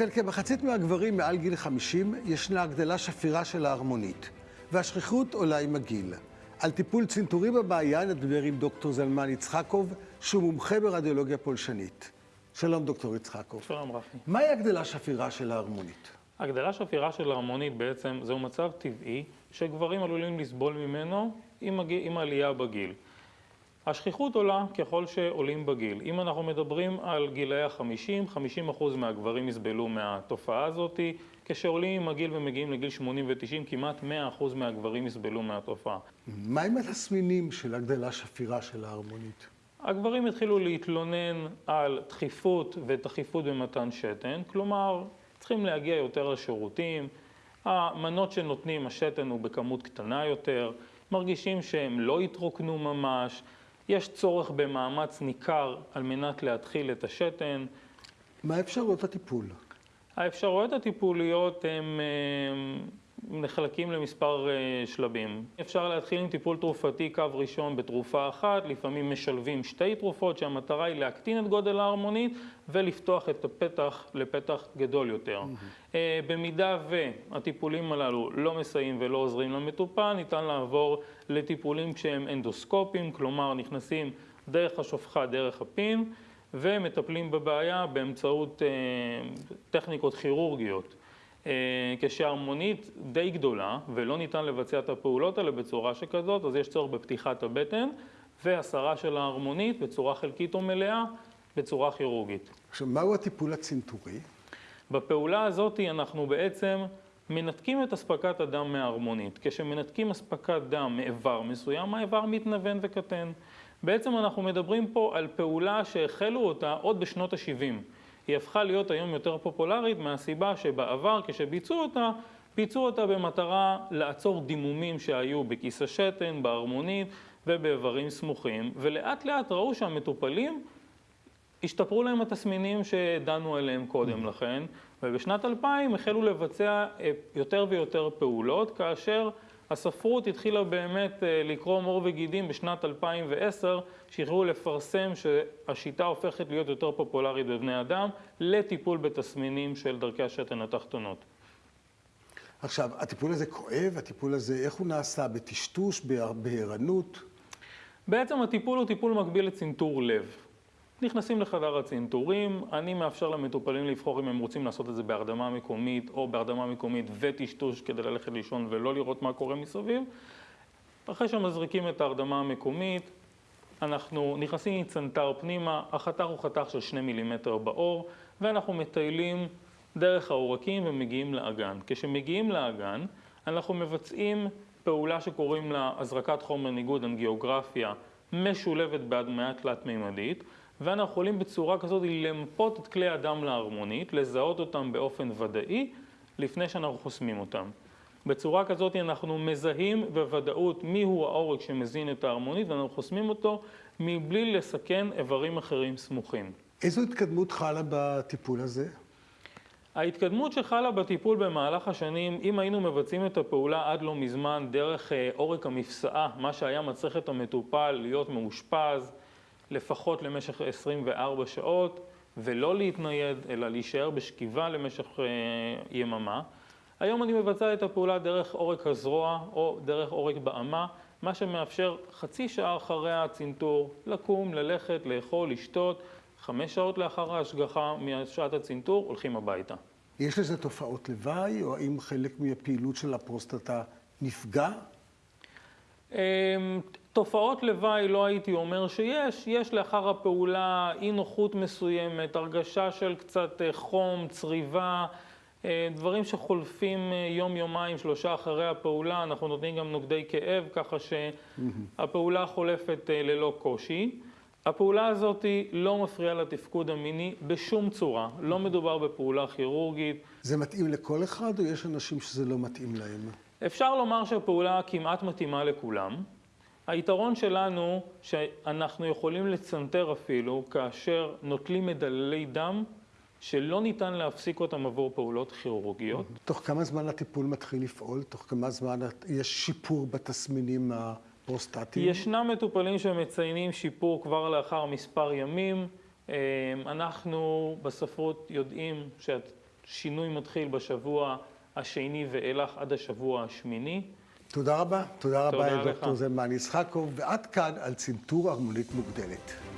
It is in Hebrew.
אצל כמחצית מהגברים מעל גיל 50 ישנה הגדלה שפירה של ההרמונית, והשכיחות עולה עם הגיל. על טיפול צנתורי בבעיה נדבר עם דוקטור זלמן יצחקוב, שהוא מומחה ברדיולוגיה פולשנית. שלום, דוקטור יצחקוב. שלום רפי. מהי הגדלה שפירה של ההרמונית? הגדלה שפירה של ההרמונית בעצם זהו מצב טבעי שגברים עלולים לסבול ממנו עם, הגיל, עם העלייה בגיל. השכיחות עולה ככל שעולים בגיל. אם אנחנו מדברים על גילאי ה-50, 50% מהגברים יסבלו מהתופעה הזאת. כשעולים עם הגיל ומגיעים לגיל 80 ו-90, כמעט 100% מהגברים יסבלו מהתופעה. מהם התסמינים של הגדלה שפירה של ההרמונית? הגברים התחילו להתלונן על דחיפות ותכיפות במתן שתן, כלומר, צריכים להגיע יותר לשירותים, המנות שנותנים, השתן הוא בכמות קטנה יותר, מרגישים שהם לא התרוקנו ממש, יש צורך במאמץ ניכר על מנת להתחיל את השתן. מה אפשרויות הטיפול? האפשרויות הטיפוליות הן נחלקים למספר אה, שלבים. אפשר להתחיל עם טיפול תרופתי קו ראשון בתרופה אחת, לפעמים משלבים שתי תרופות שהמטרה היא להקטין את גודל ההרמונית ולפתוח את הפתח לפתח גדול יותר. Mm-hmm. במידה והטיפולים הללו לא מסייעים ולא עוזרים למטופל, ניתן לעבור לטיפולים שהם אנדוסקופיים, כלומר נכנסים דרך השופחה, דרך הפין, ומטפלים בבעיה באמצעות אה, טכניקות כירורגיות. אה, כשהרמונית די גדולה ולא ניתן לבצע את הפעולות האלה בצורה שכזאת, אז יש צורך בפתיחת הבטן והסרה של ההרמונית בצורה חלקית או מלאה בצורה כירורגית. עכשיו, מהו הטיפול הצנתורי? בפעולה הזאת אנחנו בעצם מנתקים את אספקת הדם מההרמונית. כשמנתקים אספקת דם מאיבר מסוים, האיבר מתנוון וקטן. בעצם אנחנו מדברים פה על פעולה שהחלו אותה עוד בשנות ה-70. היא הפכה להיות היום יותר פופולרית מהסיבה שבעבר כשביצעו אותה, ביצעו אותה במטרה לעצור דימומים שהיו בכיס השתן, בהרמונית ובאיברים סמוכים, ולאט לאט ראו שהמטופלים השתפרו להם התסמינים שדנו עליהם קודם לכן, ובשנת 2000 החלו לבצע יותר ויותר פעולות, כאשר הספרות התחילה באמת אה, לקרוא מור וגידים בשנת 2010, שהחלו לפרסם שהשיטה הופכת להיות יותר פופולרית בבני אדם לטיפול בתסמינים של דרכי השתן התחתונות. עכשיו, הטיפול הזה כואב? הטיפול הזה, איך הוא נעשה? בטשטוש? בערנות? בעצם הטיפול הוא טיפול מקביל לצנתור לב. נכנסים לחדר הצנתורים, אני מאפשר למטופלים לבחור אם הם רוצים לעשות את זה בהרדמה מקומית או בהרדמה מקומית וטשטוש כדי ללכת לישון ולא לראות מה קורה מסביב. אחרי שמזריקים את ההרדמה המקומית, אנחנו נכנסים עם צנתר פנימה, החתך הוא חתך של שני מילימטר בעור, ואנחנו מטיילים דרך העורקים ומגיעים לאגן. כשמגיעים לאגן, אנחנו מבצעים פעולה שקוראים לה הזרקת חומר ניגוד אנגיוגרפיה משולבת בהדמיה תלת-מימדית. ואנחנו יכולים בצורה כזאת למפות את כלי הדם להרמונית, לזהות אותם באופן ודאי, לפני שאנחנו חוסמים אותם. בצורה כזאת אנחנו מזהים בוודאות מיהו העורק שמזין את ההרמונית ואנחנו חוסמים אותו מבלי לסכן איברים אחרים סמוכים. איזו התקדמות חלה בטיפול הזה? ההתקדמות שחלה בטיפול במהלך השנים, אם היינו מבצעים את הפעולה עד לא מזמן דרך אה, עורק המפסעה, מה שהיה מצריך את המטופל להיות מאושפז, לפחות למשך 24 שעות, ולא להתנייד, אלא להישאר בשכיבה למשך אה, יממה. היום אני מבצע את הפעולה דרך עורק הזרוע או דרך עורק באמה, מה שמאפשר חצי שעה אחרי הצנתור לקום, ללכת, לאכול, לשתות, חמש שעות לאחר ההשגחה משעת הצנתור, הולכים הביתה. יש לזה תופעות לוואי, או האם חלק מהפעילות של הפרוסטטה נפגע? תופעות לוואי לא הייתי אומר שיש, יש לאחר הפעולה אי נוחות מסוימת, הרגשה של קצת אה, חום, צריבה, אה, דברים שחולפים אה, יום, יומיים, שלושה אחרי הפעולה, אנחנו נותנים גם נוגדי כאב, ככה שהפעולה חולפת ללא קושי. הפעולה הזאת לא מפריעה לתפקוד המיני בשום צורה, לא מדובר בפעולה כירורגית. זה מתאים לכל אחד או יש אנשים שזה לא מתאים להם? אפשר לומר שהפעולה כמעט מתאימה לכולם. היתרון שלנו שאנחנו יכולים לצנתר אפילו כאשר נוטלים מדללי דם שלא ניתן להפסיק אותם עבור פעולות כירורגיות. תוך כמה זמן הטיפול מתחיל לפעול? תוך כמה זמן יש שיפור בתסמינים הפרוסטטיים? ישנם מטופלים שמציינים שיפור כבר לאחר מספר ימים. אה, אנחנו בספרות יודעים שינוי מתחיל בשבוע השני ואילך עד השבוע השמיני. תודה רבה. תודה רבה לך. זלמן יצחקוב, ועד כאן על צנתור ערמונית מוגדלת.